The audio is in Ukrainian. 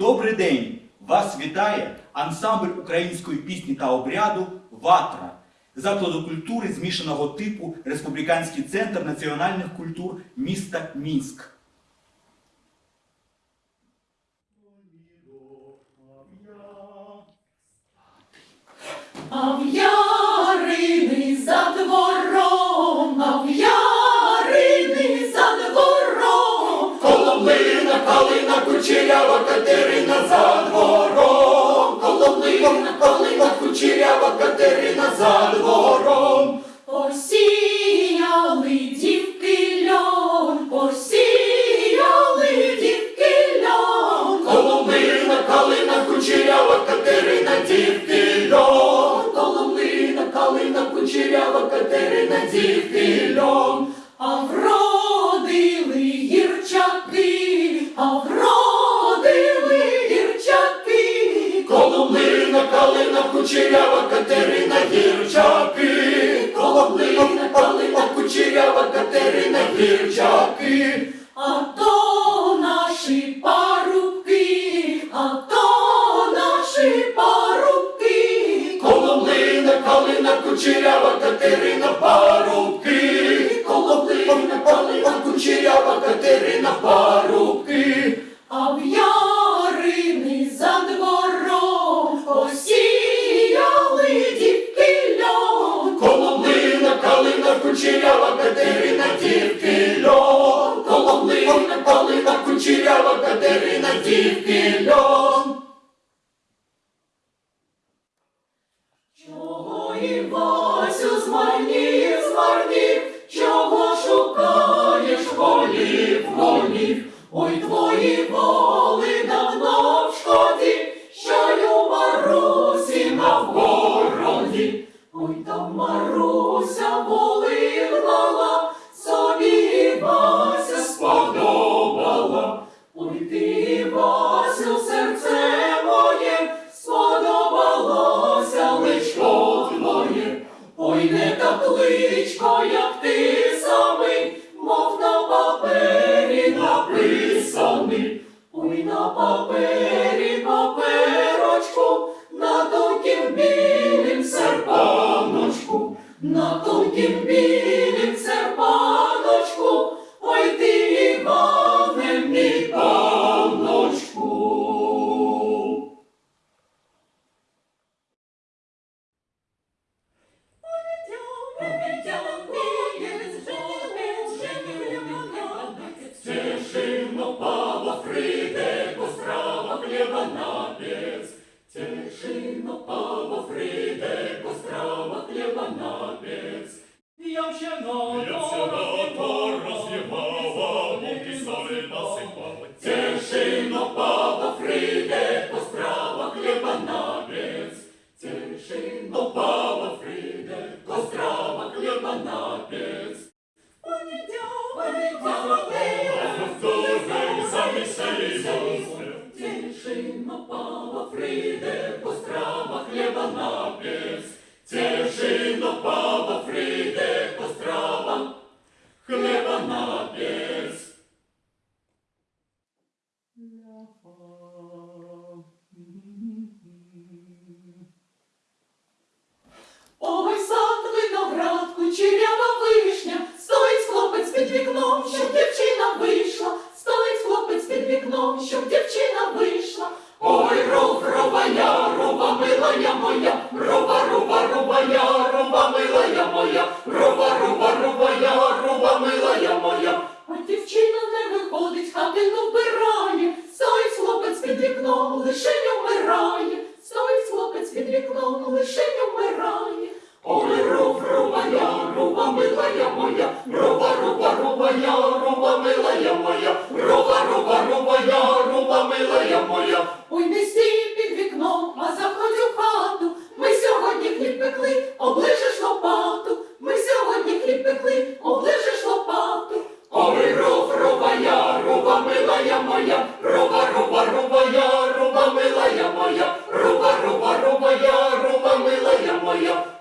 Добрий день! Вас вітає ансамбль української пісні та обряду Ватра, закладу культури змішаного типу Республіканський центр національних культур міста Мінськ. Of your Катерина за двором, Колонина, колонина, кучерява Катерина за двором. Осіяли дівки льон, посіяли дівки льон. Коломина, калина, кучерява Катерина, дівки льон. Коломина, калина, кучерява Катерина, дівки льон. кучерява Катерина гірчаки, колоблина, калина, кучерява Катерина гірчаки, а то наші парубки, а то наші парубки, колоблина, калина, кучерява Катерина. Калина кучерява, Катерина тільки льон. Коломлина, калина кучерява, Катерина тільки льон. Чого Івасю змарнів, змарнів, чого шукаєш голів, голів, ой твої волі. кличко, як ти самий, мов на папері написаний, ой на папері паперочку, на тонкім білім серпаночку, на тонкім білим. Free breathe Senhor. Julio.